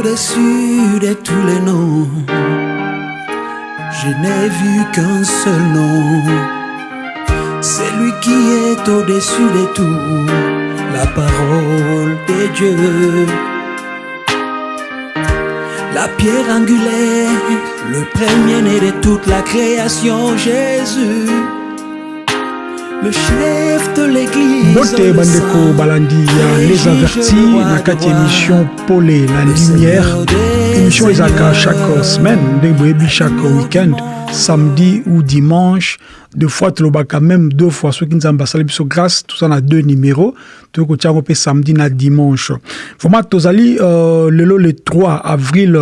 au-dessus de tous les noms. Je n'ai vu qu'un seul nom. C'est lui qui est au-dessus de tout. La parole de Dieu. La pierre angulaire, le premier-né de toute la création, Jésus. Le chef de l'église. bote bandeko balandi ya les avertis na kati émission pole la lumière. émission ezalaka chaque semaine ndenge boyebi chaque week-end samedi ou dimanche. Deux fois tolobaka même deux fois. Soki nzambe asali biso grâce toza na deux numéro toyei kotia yango mpe samedi na dimanche. Vraiment tozali euh, lelo le 3 avril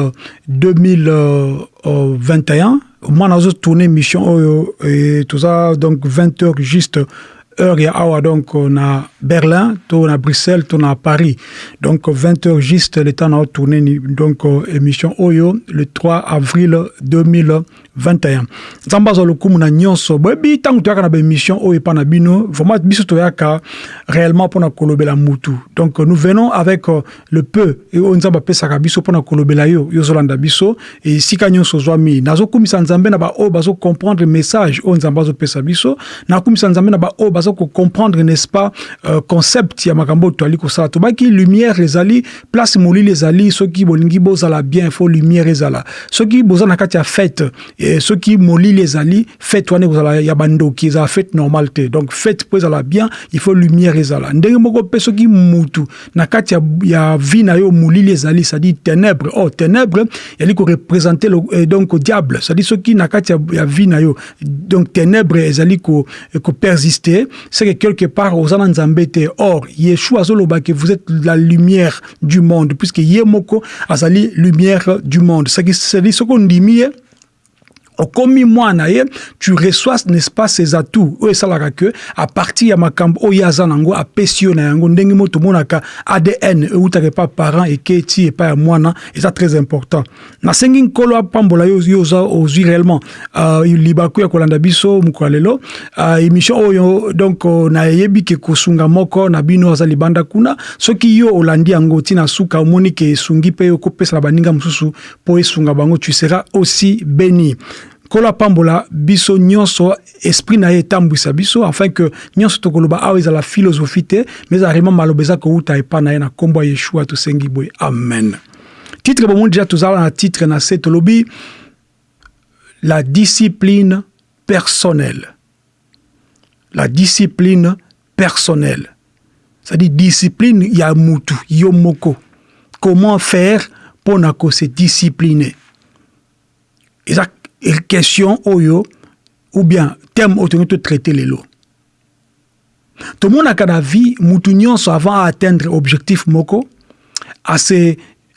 2021 mwana azotourne émission oyo e toza donc 20 heures juste heure ya awa donc na berlin to na bruxelles to na paris. Donc 20 heures juste le temps na otourne donc émission oyo le 3 avril 2021 nzambe azwa lokumu na nyonso. Boyebi ntango toyaka na baémission oyo epa na bino vraiment biso toyaka réellement mpona kolobela mutu. Donc nous venons avec le peu oyo nzambe apesaka biso mpona kolobela yo yo ozolanda biso. Esika nyonso ozwami nazokumisa nzambe na baoyo bazocomprendre message oyo nzambe azopesa biso. Nakumisa nzambe na baoyo baza kocomprendre n'est-ce pas euh, concept ya makambo oyo toali kosala. Tobaki lumière ezali place molili ezali soki bolingi bozala bien fo lumière ezala. Soki boza na kati ya fête soki molili ezali fête wana ekozala ya bandoki ezala fête normale te donc fête mpo ezala bien il faut lumière ezala ndenge moko mpe soki mutu na kati ya, ya vie na yo molili ezali c'est-à-dire ténèbre oh ténèbre yali koreprésente donc diable. C'est-à-dire soki na kati ya, ya vie na yo donc ténèbre ezali kopersiste ko c'est que quelque part oza na nzambe te or yeshua azoloba ke vous êtes la lumière du monde puisque ye moko azali lumière du monde. C'est-à-dire soki ondimi ye okomi mwana ye tu reçois n'est-ce pas ses atouts. Oyo esalaka ke à partir ya makambo oyo aza nango apesi yo na yango. Ndenge mo tomonaka adn eutaka epa parent eke ti epai ya mwana eza très important. Nasengi nkolo apambola yo oza ozwi réellement. Uh, libaku ya kolanda biso mokolo ya lelo. Uh, émission oyo donc uh, nayebi ke moko na bino aza kuna. Soki yo olandi yango ntina suka omoni ke esungi mpe okopesa na baninga mosusu mpo esunga bango tu seras aussi béni nkolo apambola biso nyonso esprit na biso afin ke nyonso tokoloba awa ezala philosophie te mais ezala vraiment maloba eza kouta epa na ye na nkombo ya yeshua tosengi boye. Amen. Titre bomoni deja tozala na titre na se tolobi la discipline personnelle. La discipline personnelle. C'est-à-dire discipline ya mutu comment faire mpona kose discipliner? Eza question oyo ou bien thème autour de traiter les lots. Tout le monde a qu'à vie, mutu nyonso avant atteindre objectif moko, à se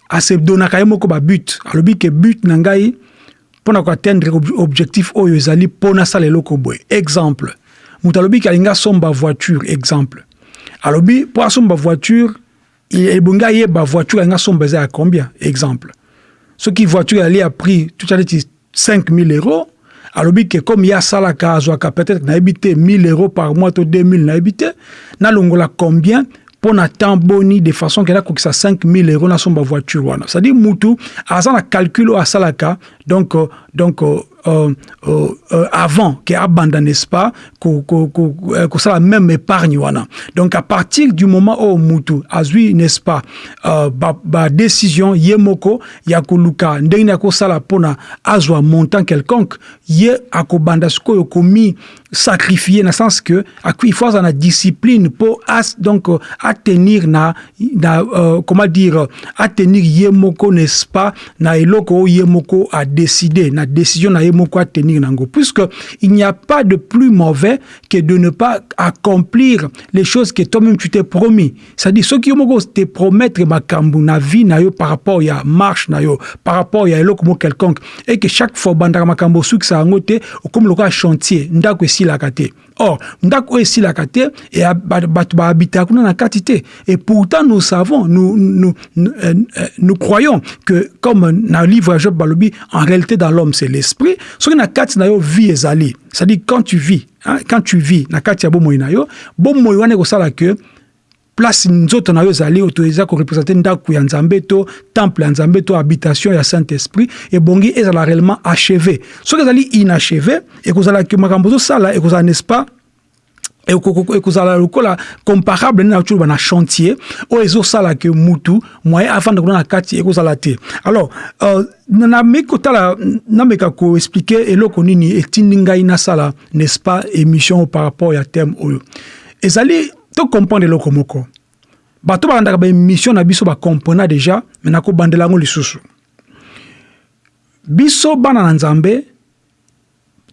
à se donner moko ba but. Alors que but nangai pour atteindre objectif oyo ezali pona sale loko boy. Exemple, mutu kalinga somba voiture exemple. Alobi pour somba voiture, il ye ba voiture nga somba za combien? Exemple. Ce qui voiture elle a pris tout à l'heure 5 000 euros, alobi ke comme ya salaka peut-être nayebi 1 000 euros par mois to 2000 nayebi te nalongola combien mpo na boni de façon ke 5 000 euros nasomba voiture c'est-à-dire mutu aza calcul oyo asalaka donc euh, donc euh, euh, euh, euh, euh, avant ke abanda n'est-ce pas kosala même épargne wana donc à partir du moment oyo mutu azwi n'est-ce pas badécision ba, ba ye moko ya koluka ndenge nini akosala mpona azwa montant quelconque ye akobanda sikoyo sacrifier na sens que azala na discipline mpo donc atenir na, na euh, comment dire atenir ye moko n'est-ce pas? Na eloko oyo ye moko adécide na décision na ye moko atenir nango puisque il n'y a pas de plus mauvais que de ne pas accomplir les choses que toi-même tu t'es promis. C'est-à-dire soki yo moko te promettre makambo na vie na yo par rapport ya marche na yo par rapport ya eloko moko quelconque. Et que chaque fois obandaka makambo osukisa yango te okomi lokola chantier ndako esilaka te. Or ndako oyo esilaka te bato bahabitaka kuna na te. Et pourtant nous savons nous, nous, nous, euh, nous croyons que comme na livre ya job balobi en réalité dans l'homme c'est l'esprit soki na kati na yo vie ezali. C'est-à-dire quand tu vis hein, quand tu vis na kati ya bomoi na yo bomoi wana ekosala ke place nzoto na yo ezali oyo eza korepresente ndako ya nzambe to temple ya nzambe habitation ya saint esprit ebongi ezala réellement achevé. Soki ezali inachevé ekozala makambo ozosala ekozala n'est-ce pas? Ekozala lokola comparable na toloba na chantier oyo ezosalaka mutu moyen afanda kuna na kati ekozala te. Alors uh, nameki kotala nameka koexplike eloko nini etindi ngai nasala n'est-ce pas émission par rapport ya thème oyo tocomprendre eloko moko. Bato balandaka baémission na biso bacomprena déjà me nakobandela yango lisusu. Biso bana na nzambe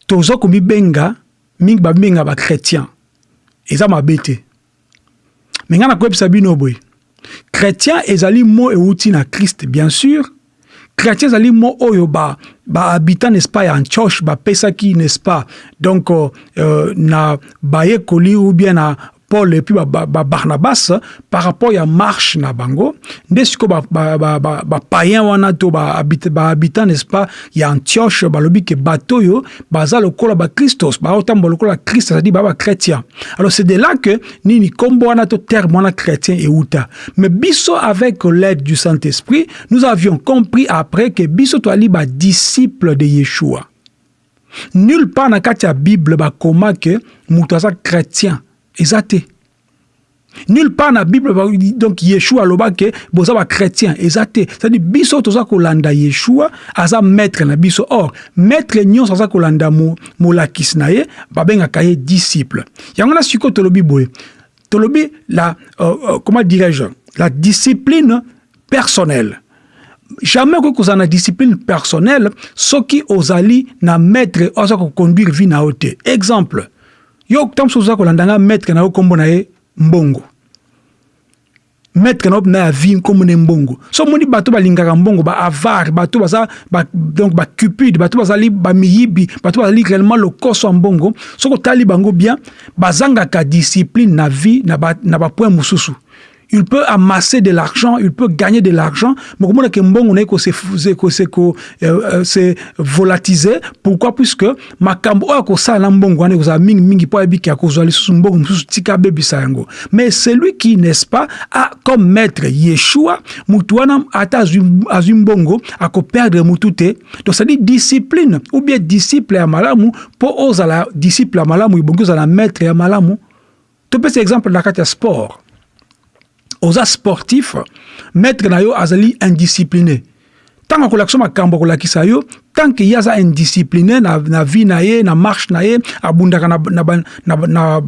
toza komibenga mingi babenga bachrétien eza mabe te. Me ngai nakoyebisa bino boye. Chrétien ezali mo euti na krist bien sûr. Chrétien ezali mo oyo bahabitant ba n'est-ce pas ya antioche bapesaki n'est-ce pas donc euh, na bayekoli ou bien na paul epuis babarnabas ba, ba par rapport ya marche na bango. Nde sikoyo bapayen wana to bahabitant n'est-ce pas? Ya antioche balobi ke bato oyo baza lokola bakristos baotambola lokola krist azali baa bachrétien alors c'est de là que nini kombo wana to terme wana chrétien euta mais biso avec l'aide du saint-esprit nous avions compris après que biso toali badisciple de yeshua. Nulle part na kati bible bakoma ke moto aza chrétien eza nulle part na bible donc yeshua alobaki boza bachrétien eza te cestadire biso toza kolanda yeshua aza maître na biso. Or maître nyonso aza kolanda molakisi na ye babengaka ye disciple. Yango na sikoyo tolobi boye. Tolobi la euh, euh, comment dirais-je la discipline personnelle. Jamais okoki kozala na discipline personnelle soki ozali na maître oyo aza koconduire vie na exemple yo ntango oza maître na yo mbongo. Maître na na vie nkombo mbongo. So omoni bato balingaka mbongo baavare bato baza ba, donc bacupide bato bazali bamiyibi bato bazali réellement lokoso ya mbongo. Soki otali bango bien bazangaka discipline na vie na bapoint ba il peut amasser de l'argent, il peut gagner de l'argent, mais comment que mbongo na ko se se volatiser pourquoi? Puisque makambo oyo ko sala mbongo wana ko mingi mingi po ebiki ko zali susu mbongo mususu tika bebisa yango. Mais celui qui n'est-ce pas a comme maître Yeshua mutu wana ata azwi mbongo ako perdre mutu te donc ça dit discipline ou bien disciple ya malamu po ozala disciple ya malamu ibongi ozala maître ya malamu. Topesa exemple na kati sport oza sportif maître na yo azali indiscipliné. Ntango akolakisa makambo akolakisa yo tanke ye aza indiscipliné na, na vie na ye na marche na ye abundaka na, na, na,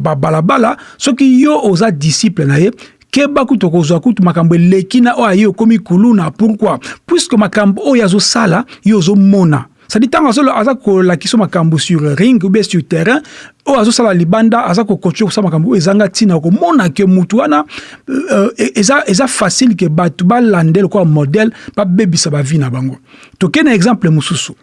na soki yo oza disciple na ye keba kutu okozwa kutu makambo eleki na oyo aye okomi kuluna pourquoi? Puisque makambo oyo azosala yo ozomona cestadi ntango aza kolakisa makambo sur ring ou bien sur terrain oyo azosala libanda aza kokontinue kosala makambo oyo ezanga ntina okomona ke mutu wana uh, eza, eza facile ke bato balande lokola modele babebisa bavi na bango. Tokei na exemple mosusu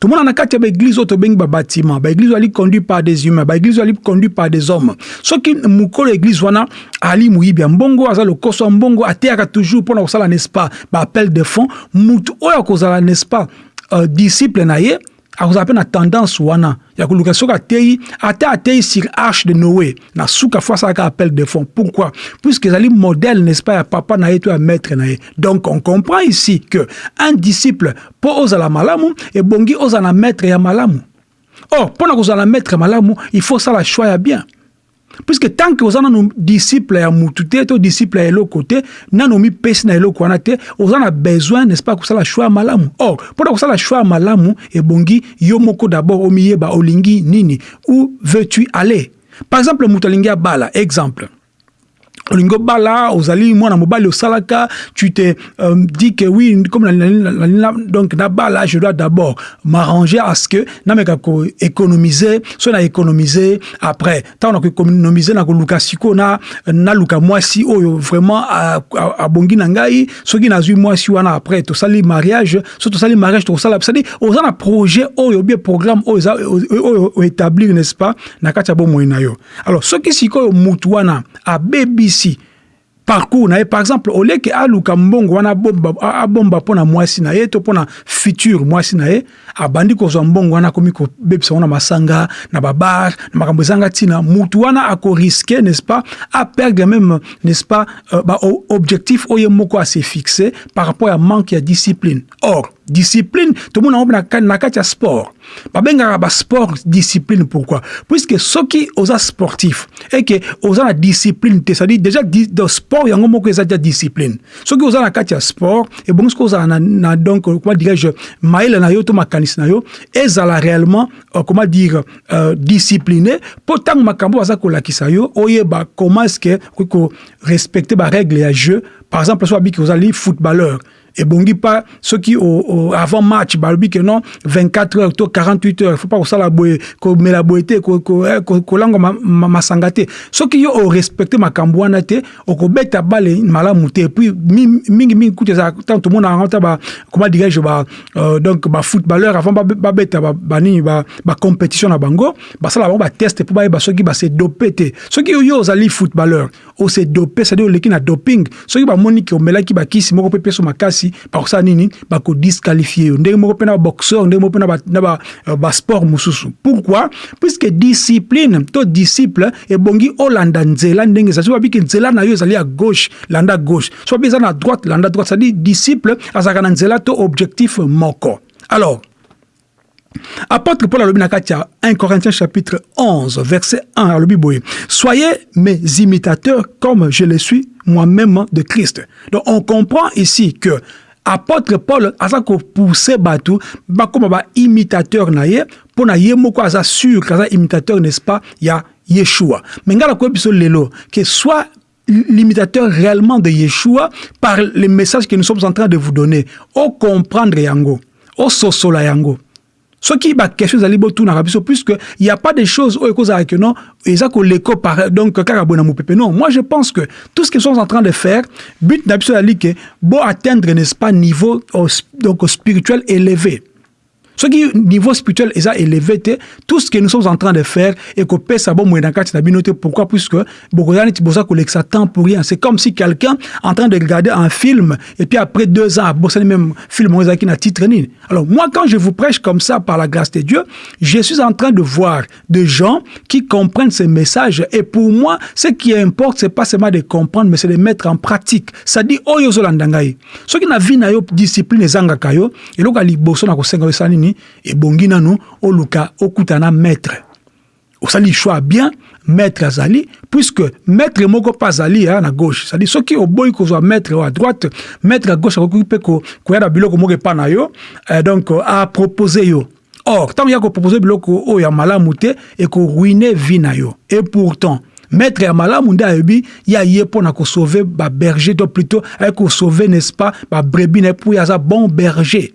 tomona na kati ya baeglise oyo tobengi babatima baeglise oyo ali conduit par des humains baeglise oyo ali conduit par des hommes. Soki mokolo eglise wana ali moyibi ya mbongo aza lokoso ya mbongo ateyaka toujours mpona kosala n'est-ce pas baappel de fond mutu oyo akozala n'est-ce pas uh, disciple na ye akozala mpe na tendance wana ya koluka. Soki ateyi ata ateyi sur arche de noé na suka fo asalaka appel de fond. Pourquoi? Puisque ezali modèle n'est-ce pas ya papa na ye maître na donc on comprend ici que un disciple mpo ozala malamu ebongi ozala na maître ya malamu. Or mpo na kozala na maître ya malamu il faut osala choix bien puisque tant que oza nanu disciple ya mutu te to disciple ya eloko te nanu omipesi na eloko wana te oza na besoin n'est-ce pas kosala choix ya malamu. Or mpona kosala choix ya malamu ebongi yo moko d'abord omiyeba olingi nini. Où veux-tu aller? Par exemple moto alingi abala exemple olingi obala ozali mwana mobali osalaka tu te euh, dis que oui comme donc nabala je dois d'abord m'arranger à ce que nameka koéconomiser so na économiser après ntango na koéconomiser na koluka sikoyo na naluka mwasi oyo vraiment abongi na ngai soki nazwi mwasi wana après tosali mariage so tosali mariage tokosala cestadire oza na projet oyo bien programme oyo oétablir n'est-ce pas na kati ya bomoi na yo. Alors soki sikoyo mutu wana abebisi parcours par exemple au lieu ke aluka mbongo wana abomba abomba mpo na mwasi na ye to mpo na futur mwasi na ye abandi kozwa mbongo wana akomi kobebisa ngo na masanga na babar na makambo ezanga ntina. Mutu wana n'est-ce pas aperdre même n'est-ce pas euh, baobjectif oyo moko ase fixe par rapport ya manque ya discipline. Or discipline. Tomona ngo na kati ya sport. Babengaka basport discipline pourquoi? Puisque soki oza sportif eke oza na discipline te c'est-à-dire déjà de sport yango moko eza déjà discipline. Soki oza na kati ya sport ebongi soki ozala na, na donc comment dirais-je mayele na yo to makanisi na yo ezala réellement euh, comment dire euh, discipliné mpo ntango makambo baza kolakisa yo oyeba comment est ce que okoki korespecte barègle ya jeu. Par exemple so babiki ozali footballeur ebongi pas soki avant match balobi ke non 24 heures to 48 heures faut pas kosala boye komela boye te kolangwa masanga te. Soki yo orespecte makambo wana te okobeta bale malamu te. Puis mingimingi kutu ezala ntango tomona yango ta comment dirais-je euh, donc bafootballeur avant babeta banini bacompétition na bango basala bango bateste mpo bayeba soki base dope te. Soki yo ozali footballeur ose dope c'est-à-dire oleki na doping soki bamoni ke omelaki bakisi moko mpe peso makasi makasi bakosala nini bakodisqualifie yo. Ndenge moko mpe na baboxeur ndenge moko mpe na basport euh, mosusu. Pourquoi? Puisque discipline to disciple ebongi olanda nzela ndenge ezali so babiki nzela na yo ezali ya gauche landa gauche. So babi eza na droite landa droite c'est-à-dire disciple azalaka na nzela to objectif moko. Alors Apôtre Paul alobi na kati ya 1 Corinthiens chapitre 11 verset 1 alobi boye soyez mes imitateurs comme je le suis moi-même de Christ. Donc on comprend ici que apôtre Paul aza ko pousser batou ba comme ba imitateur na ye pour na ye moko aza sûr kaza imitateur n'est-ce pas ya Yeshua. Mais ngala ko biso lelo que soit l'imitateur réellement de Yeshua par les messages que nous sommes en train de vous donner. Au comprendre yango, au sosola yango. Soki bakestion ezali botunaka biso puisque il y a pas de choses oyo ekozalaka non eza koleko par donc kaka boye na mopepe. Non moi je pense que tout ce qu'ils sont en train de faire but na biso ezali ke bo atteindre n'est-ce pas niveau donc spirituel élevé Ce qui niveau spirituel est élevé tout ce que nous sommes en train de faire et que pesa bon moyen na pourquoi? Puisque temps pour rien. C'est comme si quelqu'un en train de regarder un film et puis après deux ans bosani même film qui na titre alors moi quand je vous prêche comme ça par la grâce de Dieu je suis en train de voir des gens qui comprennent ces messages et pour moi ce qui importe c'est pas seulement de comprendre mais c'est de mettre en pratique. Ça dit oyo zolandangai ce qui na vie na yo discipline ezanga yo eloko liboso na kosenga yo nini ebongi nanu oluka okutana maître. Osali choix bien maître azali puisque maître moko mpe azali aya na gauche. Cestadire soki oboyi kozwa maître oyo à droite maître à gauche akoki mpe koya na biloko moko epa na yo eh, donc apropose yo. Or ntango ya kopropose biloko oyo ya malamu te ekoruine vie na yo. Et pourtant maître ya malamu nde ayebi ye aye mpo na kosauve baberger to plutôt aye kosauve n'est-ce pas babrebi na ye mpo aza bon berger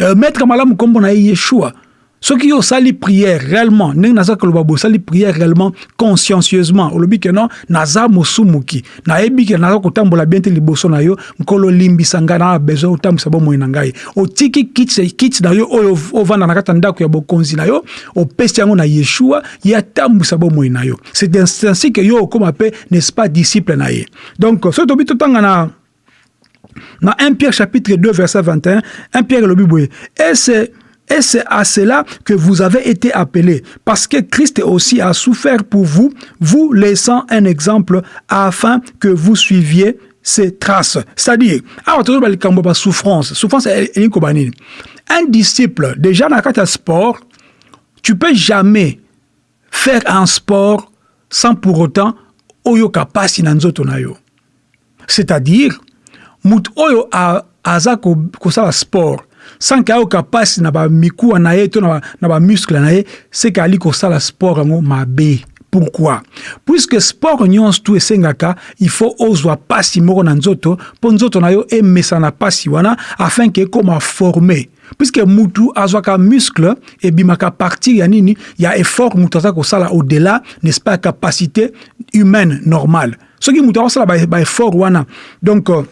euh, maître malamu nkombo na ye yeshua soki yo osali prière réellement ndenge naza koloba boye osali prière réellement consciencieusement. Olobi ke non naza mosumuki. Nayebi ke naza kotambola bien te liboso na yo nkolo olimbisa ngai na besoin otambwisa bomoi na ngai. Otiki kiti na yo oyo ovanda na kati ya ya bokonzi na yo opesi yango na yeshua ye atambwisa bomoi na yo. C'est ainsi ke yo okóma mpe n'est-ce pas disciple na ye. Donc soki tobi totanga na Dans 1 Pierre chapitre 2 verset 21, 1 Pierre le Bible, et c'est à cela que vous avez été appelés, parce que Christ aussi a souffert pour vous, vous laissant un exemple afin que vous suiviez ses traces. C'est-à-dire, souffrance, souffrance un disciple, déjà dans le sport, tu peux jamais faire un sport sans pour autant oyoka pasi na nzoto. C'est-à-dire, moto oyo aza kosala sport. Sanke ayoka mpasi na bamikuwa na ye to na bamuscle na ye seke ali kosala sport yango mabe. Pourquoi? Puisque sport nyonso tu esengaka il faut ozwa mpasi moko na nzoto mpo nzoto na yo emesana na mpasi wana afin ke ekóma forme puisque mutu azwaka muscle ebimaka partir ya nini ya effort mutu aza kosala au-delà n'est-ce pas capacité humaine normale. Soki mutu akosala baeffort ba wana. Donc euh,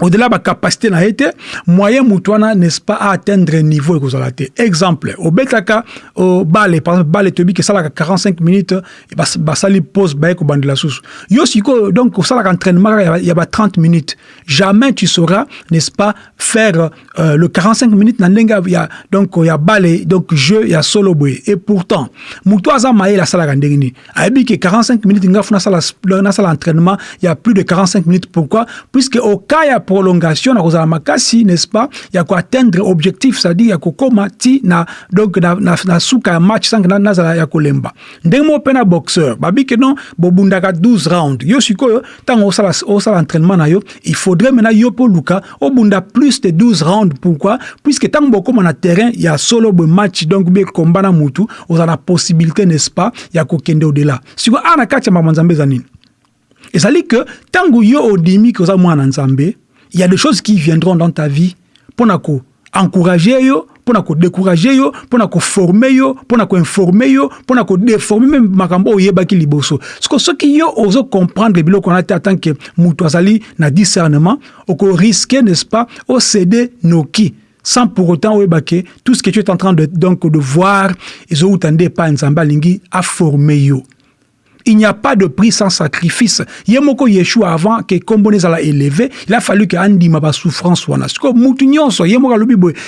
au-delà de capacité na été moyen mutuana n'est-ce pas à atteindre niveau ekozala te exemple obetaka au bale par exemple bale tobi ke salaka 45 minutes basali pause baye kobandela susu yo siko donc osalaka entraînement il y a 30 minutes. Jamais tu sauras n'est-ce pas faire euh, le 45 minutes na ndenge ya donc ya bale donc jeu ya solo boye et pourtant mutu aza mayele asalaka ndenge nini ayebi ke 45 minutes ngafu nasala nasala entraînement il y a plus de 45 minutes. Pourquoi? Puisque au cas prolongation na kozala makasi n'est-ce pas ya koatteindre objectif c'est-à-dire ya kokoma ti na donc na, na, na suka ya match sange na, nazala ya kolemba ndenge moko mpe na boxeur babi ke non bobundaka 12 round yo sikoyo ntango osala, osala entraînement na yo il faudrait maintenant yo mpo luka obunda plus de 12 round pourquoi? Puisque ntango bokoma na terrain ya solo boye match donc be komba na mutu ozala na possibilité n'est-ce pas ya kokende au-delà. Sikoyo awa na kati ya makambo nzambe eza nini? Ezali ke ntango yo odimi ke oza mwana nzambe il y a des choses qui viendront dans ta vie pour encourager yo pour décourager yo pour former yo pour informer yo pour déformer même makambo oyebaki liboso. Que ce qui yo ozo comprendre biloko na en tant que mutu na discernement oko risquer n'est-ce pas au céder noki. Sans pour autant oyebake tout ce que tu es en train de donc de voir ezowutande pa nzambe alingi aformer yo il n'y a pas de prix sans sacrifice. Yemoko Yeshua avant que Kombone la élevé, il a fallu que Andi ma souffrance wana.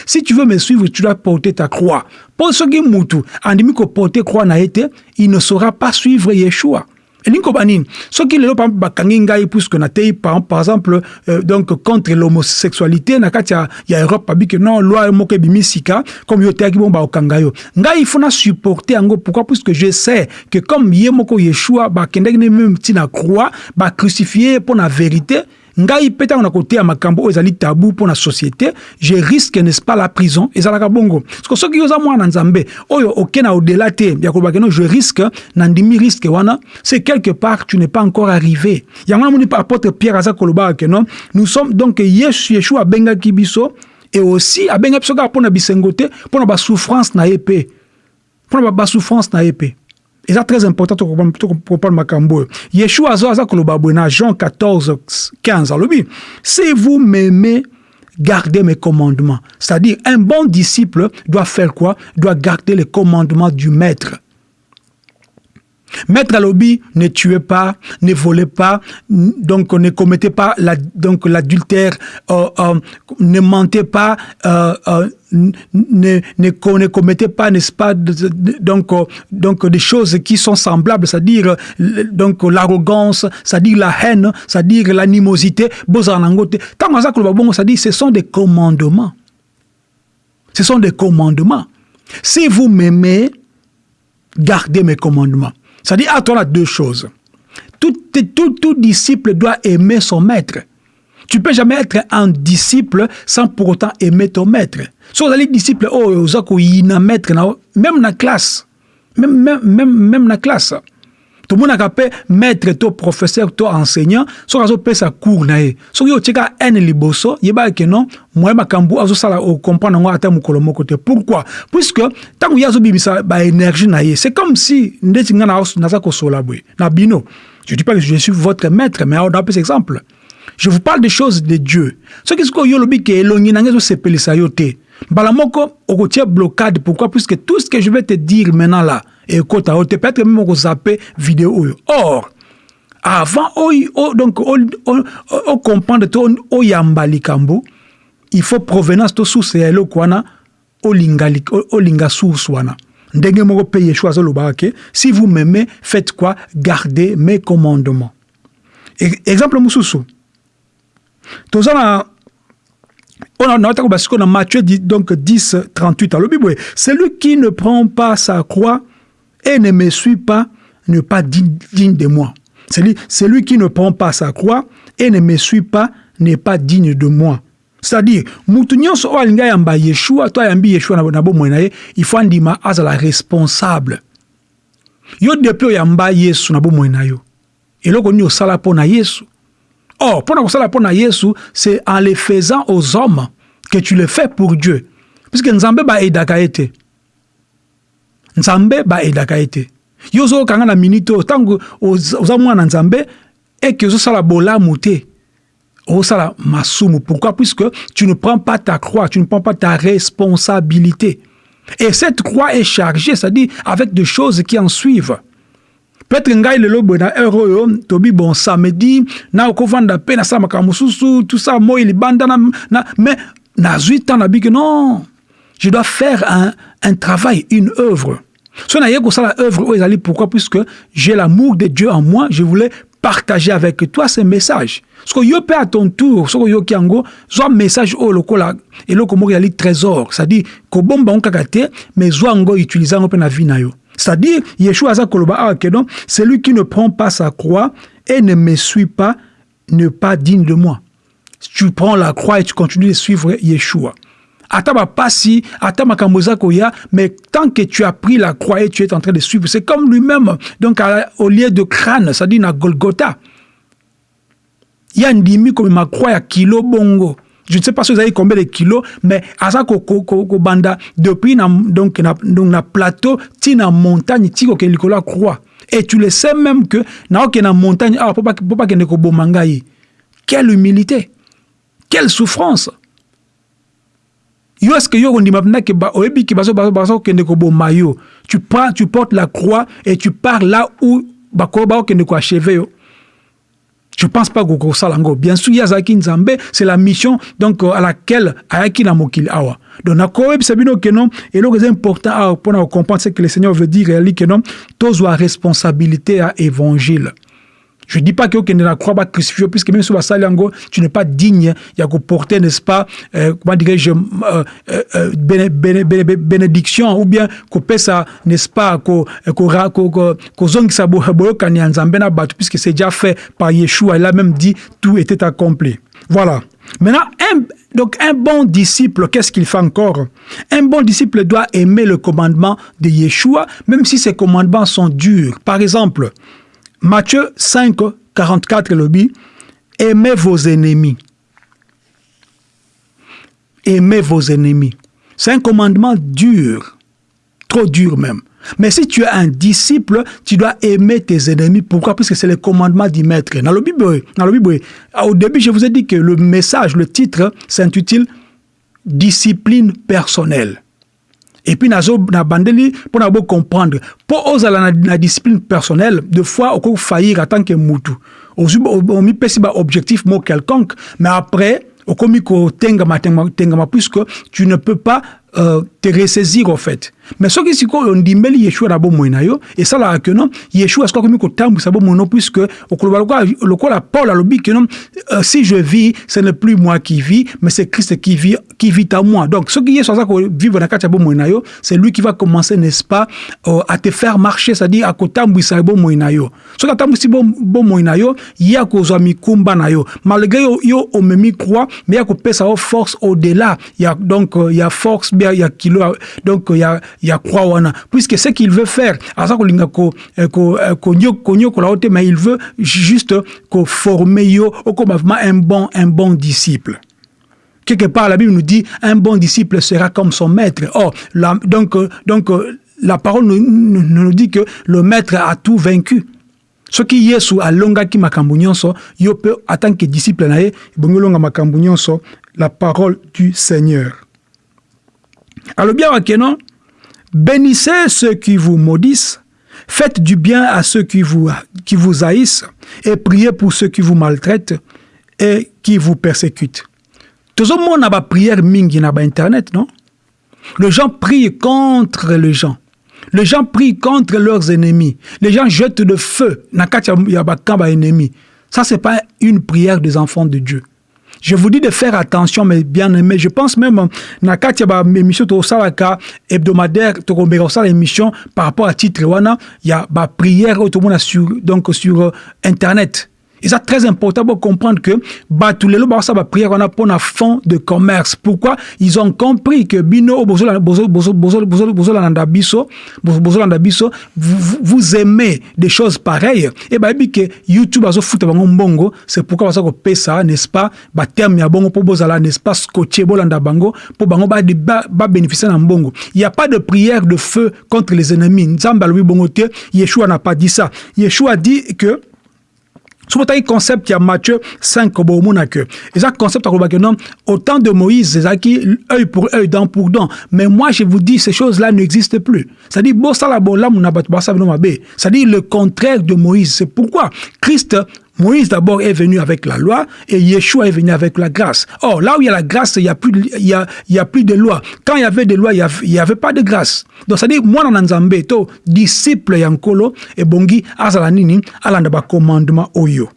Si tu veux me suivre, tu dois porter ta croix. Pour ce qui mutu, andi ko porter croix na été, il ne saura pas suivre Yeshua. Elingi banini soki lelo bakangi ngai puisque natei par, par exemple euh, donc contre l'homosexualité na kati ya, ya europe babi ke non loi moko ebimi sika comme yo teyaki bongo baokanga yo. Ngai il faut na supporter yango. Pourquoi? Puisque je sais que comme ye moko yeshua bakendaki ne meme ntina croix bacrucifie mpo na vérité ngai mpe ntango na koteya makambo oyo ezali tabu mpo na société je risque n'est-ce pas la prison ezalaka bongo. Parce que soki oza mwana nzambe oyo oke na odela te ya kolobaka no je risque na ndimi risque wana c'est quelque part tu n'es pas encore arrivé. Yango namoni apôtre pierre aza kolobaka ke non nous sommes donc yesu yeshua abengaki biso et aussi abengaki biso kaka mpo na bisengo te mpo na basouffrance na ye mpe mpo na basouffrance na ye eza très important jean 14 15 alobi si vous m'aimez gardez mes commandements. C'est-à-dire un bon disciple doit faire quoi? Doit garder les commandements du maître Maître Alobi, ne tuez pas, ne volez pas, donc ne commettez pas donc l'adultère, euh, euh, ne mentez pas, euh, ne, ne, commettez pas, n'est-ce pas, donc, donc des choses qui sont semblables, c'est-à-dire donc l'arrogance, c'est-à-dire la haine, c'est-à-dire l'animosité, c'est-à-dire ce sont des commandements. Ce sont des commandements. Si vous m'aimez, gardez mes commandements. C'est-à-dire, à toi, deux choses. Tout, tout, tout disciple doit aimer son maître. Tu peux jamais être un disciple sans pour autant aimer ton maître. Si vous allez disciple, oh, vous avez maître, même dans la classe, même, même dans la classe. Tout monde maître, professeur, enseignant, cours. So liboso, yeba ke non, moi makambu azo sala o comprendre ata mukolo. Pourquoi? Puisque bimisa ba énergie c'est comme si ndeti na. Na. Je dis pas que je suis votre maître, mais on a un exemple. Je vous parle des choses de Dieu. Ce qui est ce que yo lobi ke elongi na ngezo sepelisa pourquoi? Puisque tout ce que je vais te dire maintenant là, ekota oyo te peut-être même okozape vidéo oyo. Or avant donc ocomprendre to oyamba likambo il faut provenance to source ya eloko wana olinga, olinga source wana. Ndenge moko mpe yeshua azolobaka ke si vous m'aimez faites quoi? Gardez mes commandements. E, exemple mosusu. Toza na on a parce qu'on a Matthieu donc 10 38 alobi boye. Celui qui ne prend pas sa croix et ne me suit pas n'est pas digne, de moi. Celui, celui qui ne prend pas sa croix et ne me suit pas n'est pas digne de moi. C'est-à-dire, yeshua to ayambi yeshua il faut andima azala responsable. Yo depuis oyamba yesu na bomoi na yo. Eloko nini osala mpo na yesu? Or mpo na kosala mpo na yesu c'est en le faisant aux hommes que tu le fais pour dieu. Puisque nzambe baedaka ye te nzambe baedaka ye te yo ozokanga na minute oyo ntango oza mwana nzambe eke ozosala bolamu te. Osala masumu. Pourquoi? Puisque tu ne prends pas ta croix tu ne prends pas ta responsabilité. Et cette croix est chargée c'est-à-dire avec des choses qui en suivent. Peut-être ngai lelo boye na heure oyo tobi bon samedi na okovanda mpe nasala makambo mosusu tout ça moi libanda na, na, mais nazwi temps nabi non. Je dois faire un, un travail une œuvre so naye kosala œuvre oyo ezali pourquoi? Puisque j'ai l'amour de dieu en moi je voulais partager avec toi ce message. Soki yo mpe à ton tour soki oyoki yango zwa message oyo lokola eloko moko ezali trésor c'est-à-dire kobomba yango kaka te mais zwa yango utilise yango mpe na vie na yo. C'est-à-dire yeshua aza koloba awa ke donc celui qui ne prend pas sa croix et ne me suit pas n'est pas digne de moi. Tu prends la croix et tu continues de suivre yeshua ata bapasi ata makambo eza koya mais tant que tu as pris la croix et tu es en train de suivre c'est comme lui-même. Donc à, au lieu de crâne c'est-à-dire na golgotha. Ya ndimi komema croix ya kilo bongo. Je ne sais pas si vous avez combien de kilos mais aza kobanda ko, ko, depuis na, donc, na, donc na plateau ti na montagne ti likolo ya croix. Et tu le sais même que naokende na montagne awa mpo bakende koboma ngai quelle humilité. Quelle souffrance yo est ce que yo kondima mpena ke oyebi ke bazokende koboma yo. Tu prends tu portes la croix et tu pars là où bakokende koacheve yo. Je pense pas que ça lango. Bien sûr yazaki nzambe c'est la mission donc à laquelle ayaki na mokili awa. Donc nakoyebisa bino ke non? Eloko eza important awa mpona comprendre ce que le seigneur veut dire ke non tozwa responsabilité ya évangile Je ne dis pas que tu crois pas crucifié, puisque même si tu n'es pas digne, il y a porter, n'est-ce pas, euh, comment dirais-je, euh, euh, béné, béné, béné, bénédiction, ou bien que ça, n'est-ce pas, que puisque c'est déjà fait par Yeshua, il a même dit tout était accompli. Voilà. Maintenant, un, donc un bon disciple, qu'est-ce qu'il fait encore? Un bon disciple doit aimer le commandement de Yeshua, même si ces commandements sont durs. Par exemple, Matthieu 5, 44 lobby, aimez vos ennemis. Aimez vos ennemis. C'est un commandement dur, trop dur même. Mais si tu es un disciple, tu dois aimer tes ennemis. Pourquoi? Parce que c'est le commandement du maître. Dans le Bible, dans le Bible, au début, je vous ai dit que le message, le titre, s'intitule Discipline personnelle. Et puis nazo na bandeli mpo na bocomprendre mpo ozala na, discipline personnelle de fois okoki faillir en tant que mutu omipesi baobjectif mo quelconque mais après okomi kotengama tengama puisque tu ne peux pas euh, te ressaisir au fait. Mais soki sikoyo ondimeli yeshua na bomoi na yo esalaka ke non yeshua soki akomi kotambwisa bomoi no puisque okoloba lokola paul alobi ke non euh, si je vis ce n'est plus moi qui vis mais c'est christ qui vit, qui vit à moi. Donc soki yesu aza kovivre na kati ya bomoi na yo c'est lui qui va commencer n'est-ce pas euh, à te faire marcher c'est-à-dire akotambwisa bomoi na yo. Soki atambwisi bomoi na yo ye akozwa mikumba na yo. Malgré yo, yo omemi croix mais ye akopesa yo force au-delà. Ya donc ya force bien ya kilo donc ya ya croix wana. Puisque ce qu'il veut faire kolinga ko ko konyokola te mais il veut juste ko former yo un bon un bon disciple. Quelque part la Bible nous dit un bon disciple sera comme son maître. Oh la, donc donc la parole nous, dit que le maître a tout vaincu. Soki yesu alongaki makambo nyonso yo mpe en tant que disciple na ye ebongi olonga makambo nyonso la parole du seigneur alobi awa ke non? Bénissez ceux qui vous maudissent faites du bien à ceux qui vous, haïssent et priez pour ceux qui vous maltraitent et qui vous persécutent. Tozomona baprière mingi na bainternet non? Les gens prient contre les gens. Les gens prient contre leurs ennemis. Les gens jettent le feu. Na kati ya bakamp baennemi ça c'est pas une prière des enfants de Dieu je vous dis de faire attention, mes bien-aimés. Je pense même, na kati ya émission tosalaka hebdomadaire, tokombeka osala émission par rapport à titre wana, il y a ba prière automona sur donc sur internet. C'est très important pour comprendre que Batulelo Barsa va prier on a pour un fond de commerce. Pourquoi Ils ont compris que Bino vous aimez des choses pareilles. Et bah, que YouTube a foot bango c'est pourquoi ça ko ça n'est-ce bongo n'est-ce pas. Il n'y a pas de prière de feu contre les ennemis. Bongo Yeshua n'a pas dit ça. Yeshua dit que soki otali concept ya matthieu 5 bomona ke eza concept akolobaki non? Au temps de moïse ezalaki œil pour œil dent pour dent. Mais moi je vous dis ces choses là n'existent plus. C'est-à-dire c'est-à-dire le contraire de moïse. C'est pourquoi christ Moïse d'abord est venu avec la loi et Yeshua est venu avec la grâce. Or, là où il y a la grâce, il n'y a, plus de, il y y a plus de loi. Quand il y avait des lois, il n'y avait, pas de grâce. Donc, c'est-à-dire, moi, dans Nzambe, to, disciple yankolo, et bongi, azala nini, alanda commandement oyo.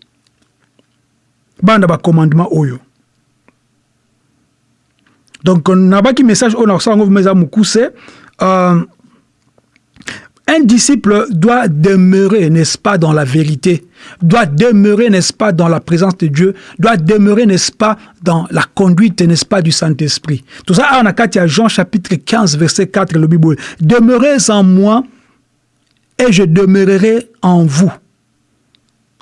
Banda ba commandement oyo. Donc, on a un message, on a message, euh, un disciple doit demeurer, n'est-ce pas, dans la vérité, doit demeurer, n'est-ce pas, dans la présence de Dieu, doit demeurer, n'est-ce pas, dans la conduite, n'est-ce pas, du Saint-Esprit. Tout ça, on a Jean chapitre 15, verset 4, le Bible. Demeurez en moi et je demeurerai en vous.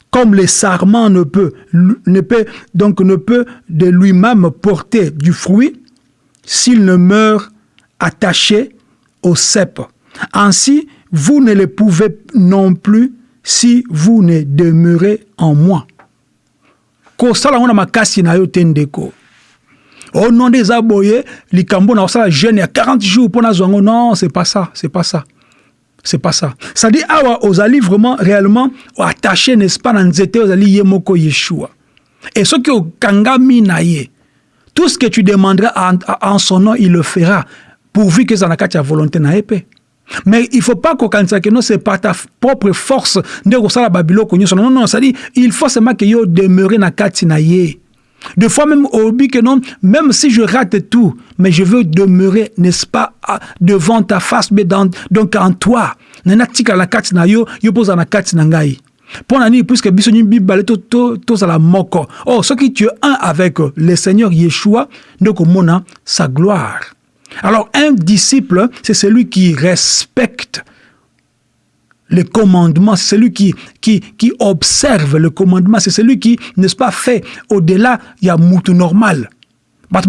Comme le sarment ne peut, ne peut, donc ne peut de lui-même porter du fruit s'il ne meurt attaché au cep. Ainsi, vous ne le pouvez non plus si vous ne demeurez en moi. kosala ngo makasi na yo te ndeko. O non des aboye likambo na kosala jeune ya 40 jours pour nazwa yango non c'est pas ça c'est pas ça. C'est pas ça. Ça dit awa ozali vraiment réellement attaché n'est-ce pas na nzete ozali ye moko yeshua. Et soki okangami na ye tout ce que tu demanderas en, son nom il le fera pourvu que eza na volonté na mais il faut pas kokanisa que non c'est par ta propre force nde kosala babiloko nyonso non non c'est-à-dire il faut seulement que yo demeure na kati na ye fois même obi que non même si je rate tout mais je veux demeurer n'est-ce pas devant ta face mais dans, donc en toi. Nana tika la kati na yo yo poza na kati na ngai na nini puisque biso nyonso mibale tozala moko or soki tu es un avec le seigneur yeshua nde komona sa gloire alors, un disciple, c'est celui qui respecte le commandement, c'est celui qui, qui, qui observe le commandement, c'est celui qui, n'est-ce pas, fait au-delà, il y a moutou normal. les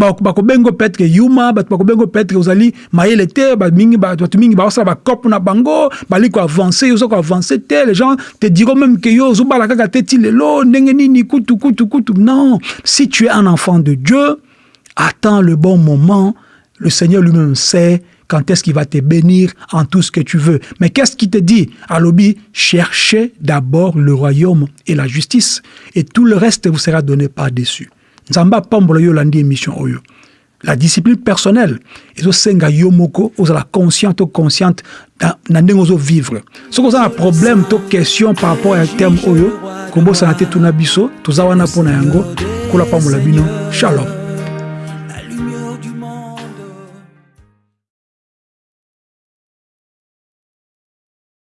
gens te diront même yo non si tu es un enfant de Dieu attends le bon moment le Seigneur lui-même sait quand est-ce qu'il va te bénir en tout ce que tu veux. Mais qu'est-ce qu'il te dit À cherchez d'abord le royaume et la justice, et tout le reste vous sera donné par-dessus. Nzamba pambolo yo landi émission oyo. La discipline personnelle, ezo senga yo moko, la consciente ou consciente na ndenge ozo vivre. Ce qu'on a un problème, to question par rapport à terme oyo, kombo sanate tuna biso, toza wana pona yango, kula pambola bino. Shalom.